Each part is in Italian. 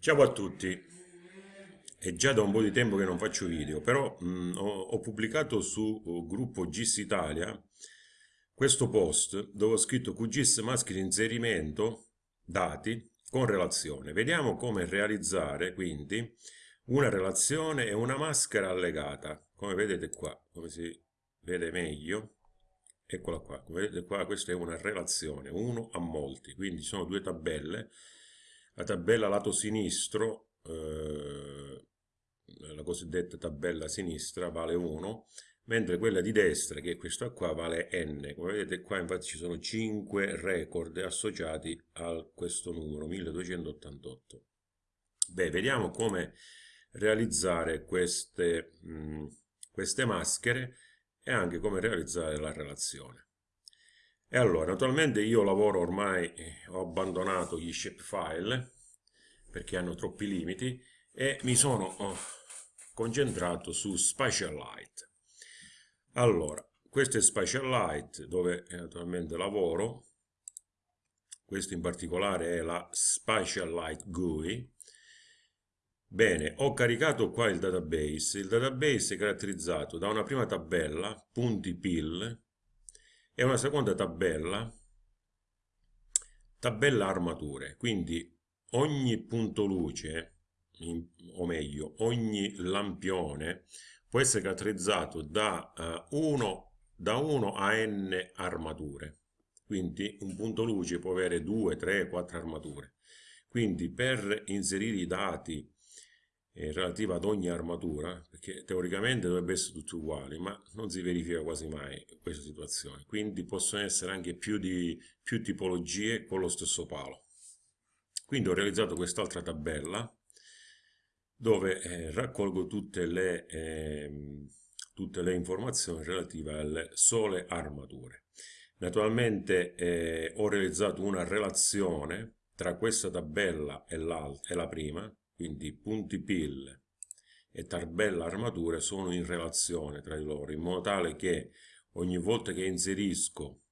Ciao a tutti, è già da un po' di tempo che non faccio video, però mh, ho, ho, pubblicato su uh, gruppo GIS Italia questo post dove ho scritto QGIS maschera inserimento dati con relazione. Vediamo come realizzare quindi una relazione e una maschera allegata, come vedete qua, come si vede meglio. Eccola qua, come vedete qua questa è una relazione, uno a molti, quindi sono due tabelle la tabella lato sinistro, eh, la cosiddetta tabella sinistra, vale 1, mentre quella di destra, che è questa qua, vale n. Come vedete qua infatti ci sono 5 record associati a questo numero, 1288. Beh, vediamo come realizzare queste, mh, queste maschere e anche come realizzare la relazione. E allora, naturalmente io lavoro ormai, eh, ho abbandonato gli shapefile perché hanno troppi limiti e mi sono oh, concentrato su Spatial Light. Allora, questo è Spatial Light dove eh, naturalmente lavoro, questo in particolare è la Spatial Light GUI. Bene, ho caricato qua il database, il database è caratterizzato da una prima tabella, punti PIL, e una seconda tabella, tabella armature, quindi ogni punto luce, o meglio, ogni lampione può essere caratterizzato da, uh, 1, da 1 a n armature. Quindi un punto luce può avere 2, 3, 4 armature. Quindi per inserire i dati eh, relativa ad ogni armatura, perché teoricamente dovrebbe essere tutti uguali, ma non si verifica quasi mai questa situazione. Quindi possono essere anche più, di, più tipologie con lo stesso palo. Quindi ho realizzato quest'altra tabella dove eh, raccolgo tutte le, eh, tutte le, informazioni relative alle sole armature. Naturalmente eh, ho realizzato una relazione tra questa tabella e, e la prima, quindi punti PIL e tabella armature sono in relazione tra di loro, in modo tale che ogni volta che inserisco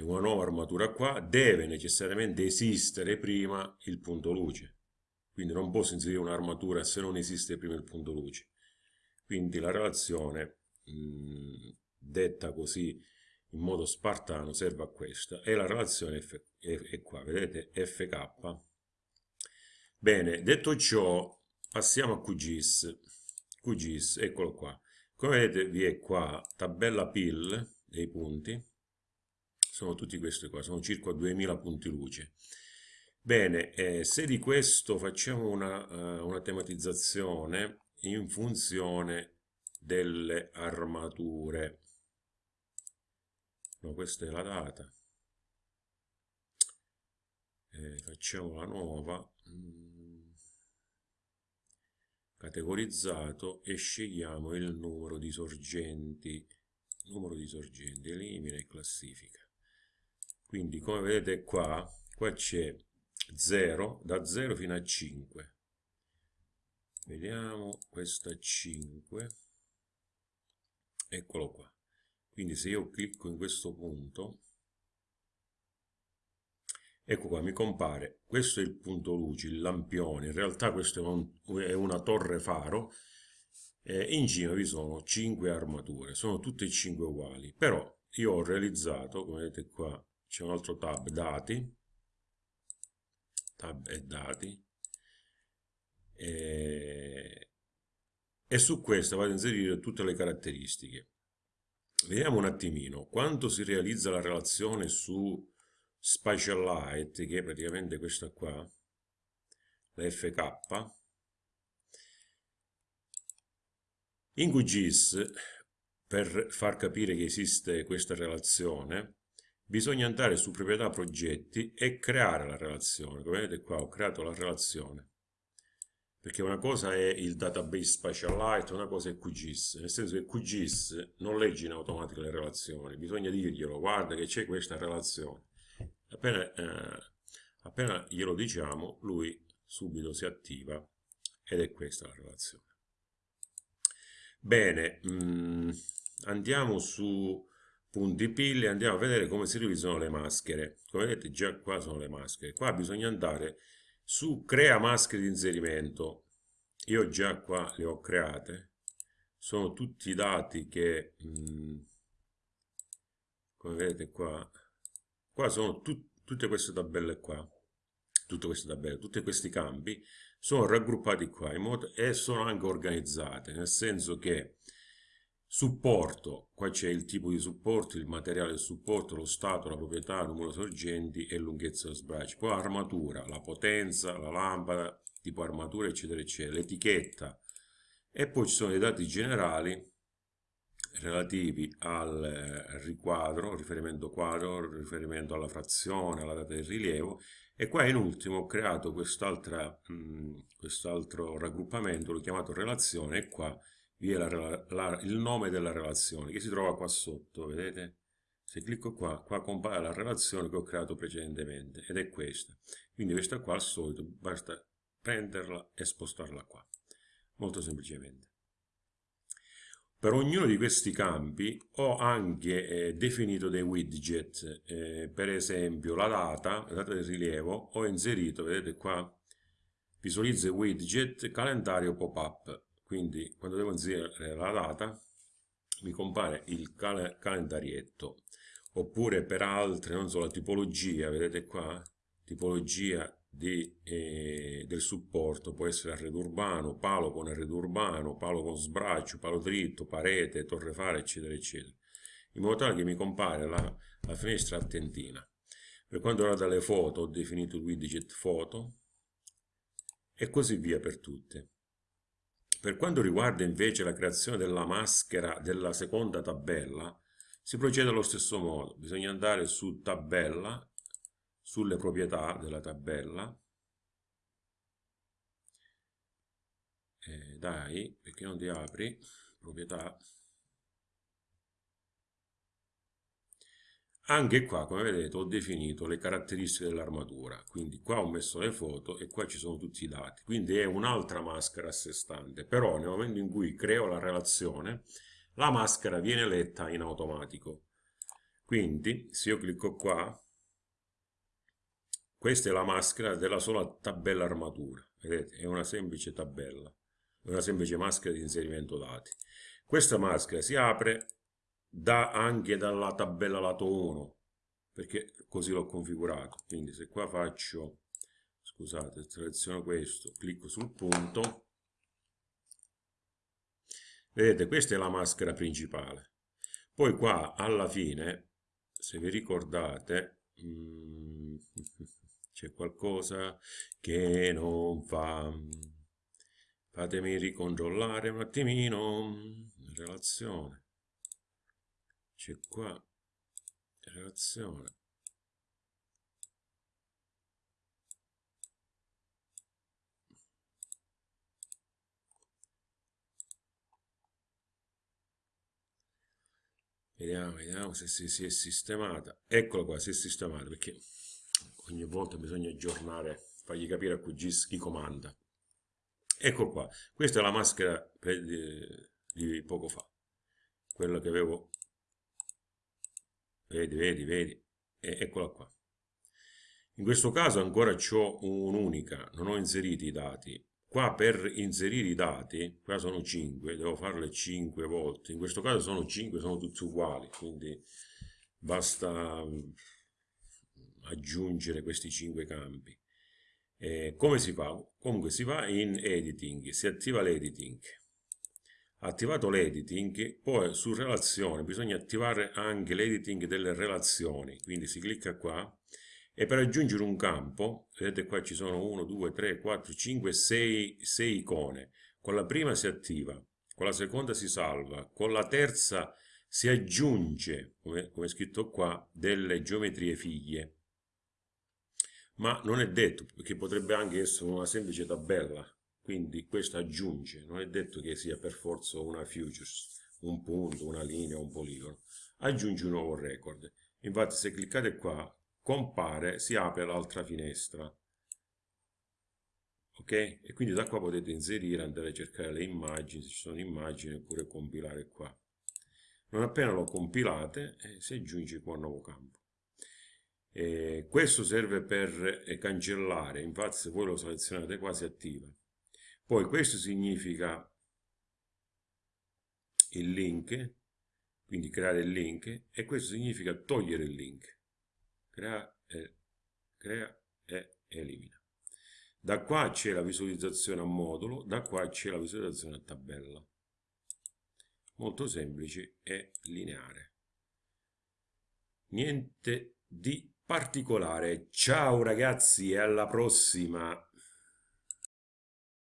una nuova armatura qua deve necessariamente esistere prima il punto luce. Quindi non posso inserire un'armatura se non esiste prima il punto luce. Quindi la relazione, mh, detta così in modo spartano, serve a questa. E la relazione è, è qua, vedete? FK Bene, detto ciò, passiamo a QGIS. QGIS, eccolo qua. Come vedete vi è qua tabella PIL dei punti, sono tutti questi qua, sono circa 2000 punti luce. Bene, eh, se di questo facciamo una, uh, una tematizzazione in funzione delle armature, no, questa è la data, eh, facciamo la nuova, categorizzato e scegliamo il numero di sorgenti. Numero di sorgenti elimina e classifica. Quindi come vedete qua qua c'è 0 da 0 fino a 5 vediamo questa 5 eccolo qua. Quindi se io clicco in questo punto Ecco qua, mi compare, questo è il punto luce, il lampione, in realtà questo è, un, è una torre faro, eh, in cima vi sono 5 armature, sono tutte e 5 uguali, però io ho realizzato, come vedete qua, c'è un altro tab, dati, tab e dati, e, e su questo vado a inserire tutte le caratteristiche. Vediamo un attimino, quanto si realizza la relazione su Spatial Light, che è praticamente questa qua, la FK, in QGIS, per far capire che esiste questa relazione, bisogna andare su proprietà progetti e creare la relazione. Come vedete qua ho creato la relazione. Perché una cosa è il database Spatial Light, una cosa è QGIS. Nel senso che QGIS non legge in automatico le relazioni, bisogna dirglielo, guarda che c'è questa relazione. Appena, eh, appena glielo diciamo, lui subito si attiva ed è questa la relazione. Bene, mh, mm, andiamo su punti pille, andiamo a vedere come si realizzano le maschere. Come vedete già qua sono le maschere. Qua bisogna andare su crea maschere di inserimento io già qua le ho create sono tutti i dati che mh, mm, come vedete qua qua sono tut, tutte queste tabelle qua tutte queste tabelle tutti questi campi sono raggruppati qua in modo, e sono anche organizzate nel senso che supporto qua c'è il tipo di supporto il materiale del supporto lo stato la proprietà il numero sorgenti e lunghezza dello sbraccio poi armatura la potenza la lampada tipo armatura eccetera eccetera l'etichetta. E poi ci sono i dati generali relativi al eh, riquadro, riferimento quadro, riferimento alla frazione, alla data del rilievo e qua in ultimo ho creato quest'altro quest raggruppamento, l'ho chiamato relazione e qua vi è la, la, il nome della relazione che si trova qua sotto, vedete? Se clicco qua, qua compare la relazione che ho creato precedentemente ed è questa. Quindi questa qua al solito basta prenderla e spostarla qua molto semplicemente. Per ognuno di questi campi ho anche eh, definito dei widget, eh, per esempio la data, la data del rilievo, ho inserito, vedete qua, visualizza widget, calendario pop-up, quindi quando devo inserire la data mi compare il cal calendarietto, oppure per altre, non so, la tipologia, vedete qua, tipologia di, eh, del supporto, può essere arredo urbano, palo con arredo urbano, palo con sbraccio, palo dritto, parete, torrefare, eccetera, eccetera, in modo tale che mi compare la, la finestra attentina. Per quanto riguarda le foto, ho definito il widget foto e così via per tutte. Per quanto riguarda invece la creazione della maschera della seconda tabella, si procede allo stesso modo. Bisogna andare su tabella sulle proprietà della tabella. Eh, dai perché non ti apri? Proprietà. Anche qua come vedete ho definito le caratteristiche dell'armatura. Quindi qua ho messo le foto e qua ci sono tutti i dati. Quindi è un'altra maschera a sé stante. Però nel momento in cui creo la relazione la maschera viene letta in automatico. Quindi se io clicco qua questa è la maschera della sola tabella armatura, vedete? È una semplice tabella, una semplice maschera di inserimento dati. Questa maschera si apre da, anche dalla tabella lato 1, perché così l'ho configurato. Quindi se qua faccio, scusate, seleziono questo, clicco sul punto, vedete, questa è la maschera principale. Poi qua alla fine, se vi ricordate, mm, c'è qualcosa che non fa. Fatemi ricontrollare un attimino relazione. C'è qua relazione. Vediamo, vediamo se si, si è sistemata. Eccolo qua, si è sistemata perché ogni volta bisogna aggiornare, fargli capire a QGIS chi comanda. Ecco qua, questa è la maschera di, di poco fa, quella che avevo, vedi, vedi, vedi, e eccola qua. In questo caso ancora ho un'unica, non ho inserito i dati. Qua per inserire i dati, qua sono 5, devo farle 5 volte. In questo caso sono 5, sono tutti uguali, quindi basta aggiungere questi cinque campi. Eh, come si fa? Comunque si va in editing, si attiva l'editing. Attivato l'editing, poi su relazione bisogna attivare anche l'editing delle relazioni, quindi si clicca qua e per aggiungere un campo, vedete qua ci sono 1, 2, 3, 4, 5, 6, 6 icone. Con la prima si attiva, con la seconda si salva, con la terza si aggiunge, come, come è scritto qua, delle geometrie figlie ma non è detto, perché potrebbe anche essere una semplice tabella, quindi questo aggiunge, non è detto che sia per forza una futures, un punto, una linea, un poligono, aggiunge un nuovo record. Infatti se cliccate qua, compare, si apre l'altra finestra. Ok? E quindi da qua potete inserire, andare a cercare le immagini, se ci sono immagini, oppure compilare qua. Non appena lo compilate, eh, si aggiunge qua un nuovo campo. Eh, questo serve per eh, cancellare, infatti se voi lo selezionate quasi attiva. Poi questo significa il link, quindi creare il link, e questo significa togliere il link. Crea, e, crea e elimina. Da qua c'è la visualizzazione a modulo, da qua c'è la visualizzazione a tabella. Molto semplice e lineare. Niente di particolare. Ciao ragazzi e alla prossima!